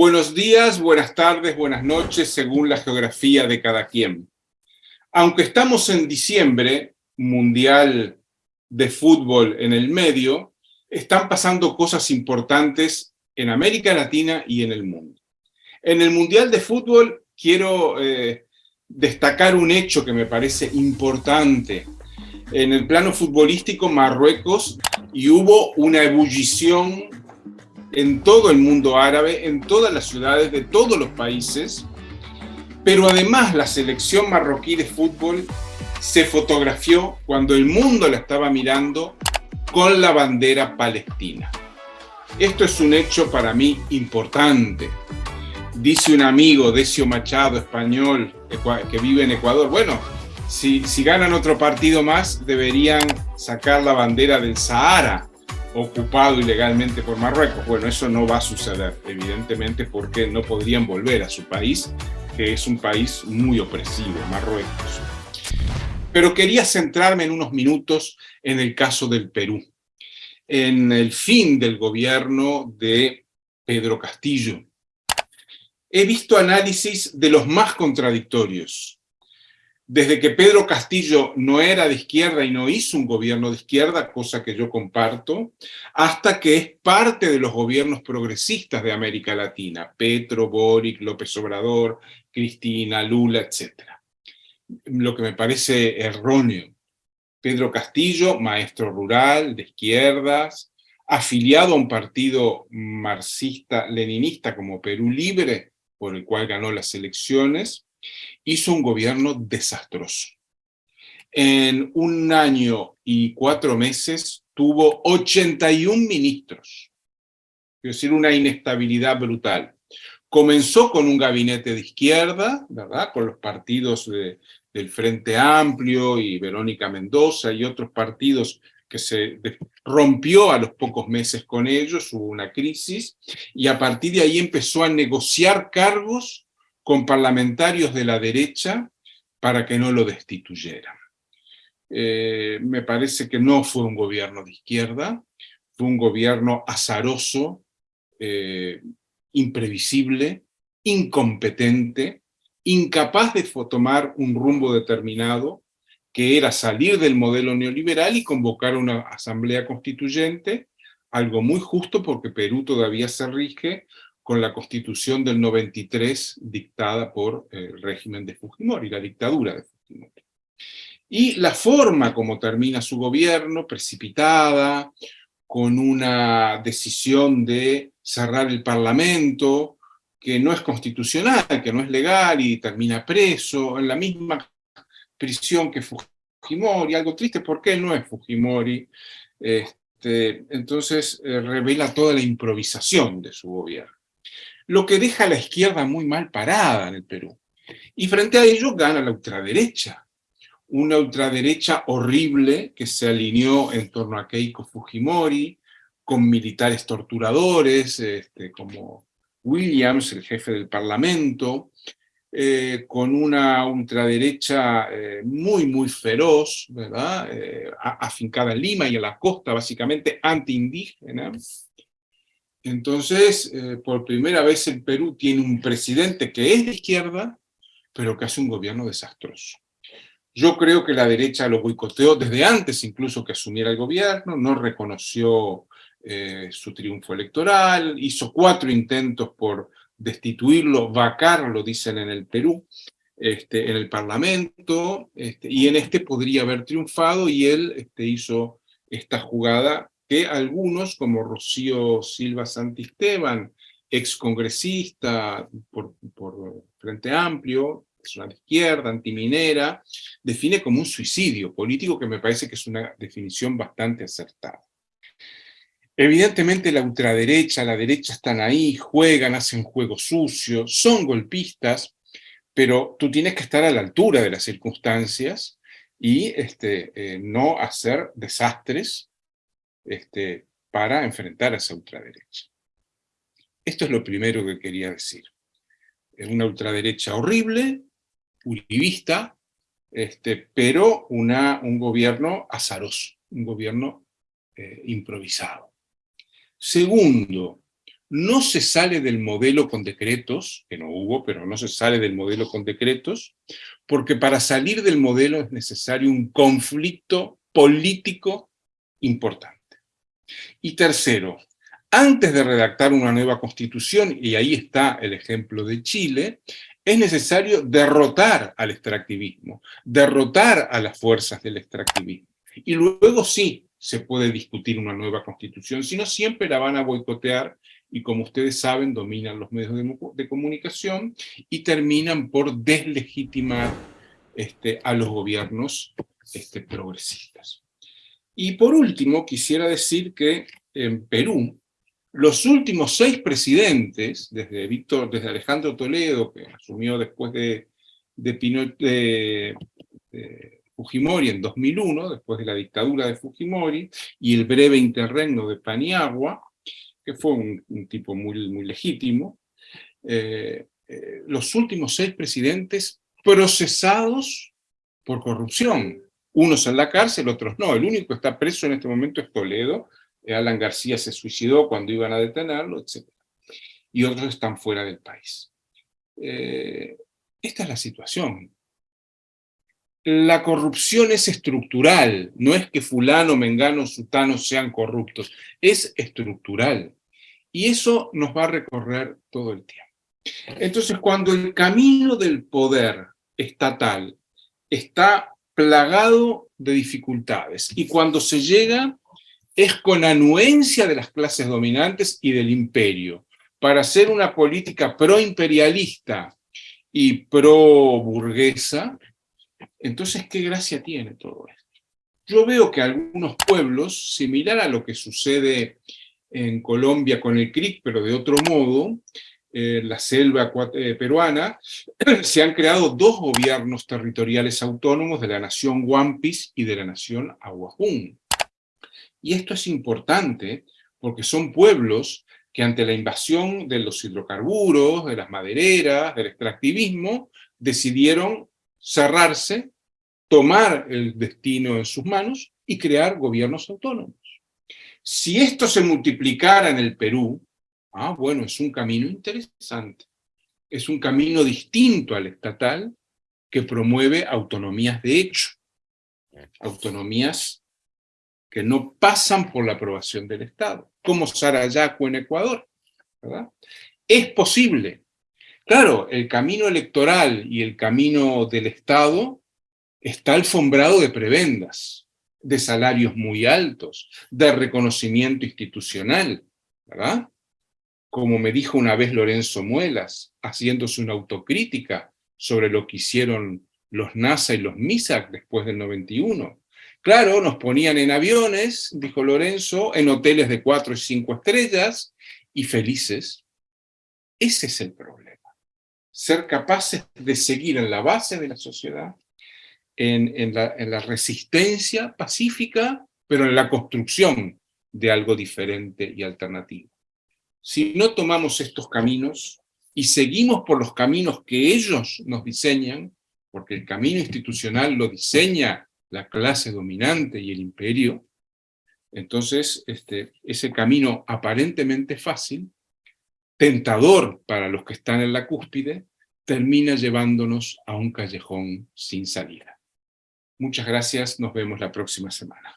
Buenos días, buenas tardes, buenas noches, según la geografía de cada quien. Aunque estamos en diciembre, mundial de fútbol en el medio, están pasando cosas importantes en América Latina y en el mundo. En el mundial de fútbol quiero eh, destacar un hecho que me parece importante. En el plano futbolístico, Marruecos, y hubo una ebullición en todo el mundo árabe, en todas las ciudades de todos los países, pero además la selección marroquí de fútbol se fotografió cuando el mundo la estaba mirando con la bandera palestina. Esto es un hecho para mí importante. Dice un amigo, Decio Machado, español, que vive en Ecuador, bueno, si, si ganan otro partido más, deberían sacar la bandera del Sahara, ocupado ilegalmente por Marruecos. Bueno, eso no va a suceder, evidentemente, porque no podrían volver a su país, que es un país muy opresivo, Marruecos. Pero quería centrarme en unos minutos en el caso del Perú, en el fin del gobierno de Pedro Castillo. He visto análisis de los más contradictorios, desde que Pedro Castillo no era de izquierda y no hizo un gobierno de izquierda, cosa que yo comparto, hasta que es parte de los gobiernos progresistas de América Latina, Petro, Boric, López Obrador, Cristina, Lula, etc. Lo que me parece erróneo. Pedro Castillo, maestro rural, de izquierdas, afiliado a un partido marxista-leninista como Perú Libre, por el cual ganó las elecciones, hizo un gobierno desastroso. En un año y cuatro meses tuvo 81 ministros, es decir, una inestabilidad brutal. Comenzó con un gabinete de izquierda, ¿verdad? Con los partidos del Frente Amplio y Verónica Mendoza y otros partidos que se rompió a los pocos meses con ellos, hubo una crisis, y a partir de ahí empezó a negociar cargos con parlamentarios de la derecha para que no lo destituyeran. Eh, me parece que no fue un gobierno de izquierda, fue un gobierno azaroso, eh, imprevisible, incompetente, incapaz de tomar un rumbo determinado, que era salir del modelo neoliberal y convocar una asamblea constituyente, algo muy justo porque Perú todavía se rige con la constitución del 93 dictada por el régimen de Fujimori, la dictadura de Fujimori. Y la forma como termina su gobierno, precipitada, con una decisión de cerrar el parlamento, que no es constitucional, que no es legal y termina preso, en la misma prisión que Fujimori, algo triste porque él no es Fujimori, este, entonces eh, revela toda la improvisación de su gobierno lo que deja a la izquierda muy mal parada en el Perú. Y frente a ello gana la ultraderecha, una ultraderecha horrible que se alineó en torno a Keiko Fujimori, con militares torturadores, este, como Williams, el jefe del parlamento, eh, con una ultraderecha eh, muy, muy feroz. Eh, afincada en Lima y en la costa, básicamente anti-indígena, entonces, eh, por primera vez el Perú tiene un presidente que es de izquierda, pero que hace un gobierno desastroso. Yo creo que la derecha lo boicoteó desde antes incluso que asumiera el gobierno, no reconoció eh, su triunfo electoral, hizo cuatro intentos por destituirlo, vacarlo, dicen en el Perú, este, en el Parlamento, este, y en este podría haber triunfado, y él este, hizo esta jugada que algunos, como Rocío Silva Santisteban, excongresista por, por Frente Amplio, persona de izquierda, antiminera, define como un suicidio político que me parece que es una definición bastante acertada. Evidentemente la ultraderecha, la derecha están ahí, juegan, hacen juegos sucios, son golpistas, pero tú tienes que estar a la altura de las circunstancias y este, eh, no hacer desastres este, para enfrentar a esa ultraderecha. Esto es lo primero que quería decir. Es una ultraderecha horrible, uribista, este, pero una, un gobierno azaroso, un gobierno eh, improvisado. Segundo, no se sale del modelo con decretos, que no hubo, pero no se sale del modelo con decretos, porque para salir del modelo es necesario un conflicto político importante. Y tercero, antes de redactar una nueva constitución, y ahí está el ejemplo de Chile, es necesario derrotar al extractivismo, derrotar a las fuerzas del extractivismo. Y luego sí se puede discutir una nueva constitución, sino siempre la van a boicotear y como ustedes saben dominan los medios de, comunicación y terminan por deslegitimar este, a los gobiernos este, progresistas. Y por último, quisiera decir que en Perú, los últimos seis presidentes, desde, Víctor, desde Alejandro Toledo, que asumió después de, de, Fujimori en 2001, después de la dictadura de Fujimori, y el breve interregno de Paniagua, que fue un, tipo muy, muy legítimo, eh, eh, los últimos seis presidentes procesados por corrupción. Unos en la cárcel, otros no. El único que está preso en este momento es Toledo, Alan García se suicidó cuando iban a detenerlo, etc. Y otros están fuera del país. Eh, esta es la situación. La corrupción es estructural, no es que fulano, mengano, sutano sean corruptos, es estructural. Y eso nos va a recorrer todo el tiempo. Entonces, cuando el camino del poder estatal está plagado de dificultades, y cuando se llega es con anuencia de las clases dominantes y del imperio, para hacer una política pro-imperialista y pro-burguesa, entonces, ¿qué gracia tiene todo esto? Yo veo que algunos pueblos, similar a lo que sucede en Colombia con el CRIC, pero de otro modo, en la selva eh, peruana, se han creado dos gobiernos territoriales autónomos de la nación Wampis y de la nación Aguajún. Y esto es importante porque son pueblos que ante la invasión de los hidrocarburos, de las madereras, del extractivismo, decidieron cerrarse, tomar el destino en sus manos y crear gobiernos autónomos. Si esto se multiplicara en el Perú, ah, bueno, es un camino interesante. Es un camino distinto al estatal que promueve autonomías de hecho, autonomías que no pasan por la aprobación del Estado, como Sarayaco en Ecuador. Es posible. Claro, el camino electoral y el camino del Estado está alfombrado de prebendas, de salarios muy altos, de reconocimiento institucional, ¿verdad? Como me dijo una vez Lorenzo Muelas, haciéndose una autocrítica sobre lo que hicieron los NASA y los MISAC después del 91. Claro, nos ponían en aviones, dijo Lorenzo, en hoteles de cuatro y cinco estrellas, y felices. Ese es el problema. Ser capaces de seguir en la base de la sociedad, en, la, en la resistencia pacífica, pero en la construcción de algo diferente y alternativo. Si no tomamos estos caminos y seguimos por los caminos que ellos nos diseñan, porque el camino institucional lo diseña la clase dominante y el imperio, entonces este, ese camino aparentemente fácil, tentador para los que están en la cúspide, termina llevándonos a un callejón sin salida. Muchas gracias, nos vemos la próxima semana.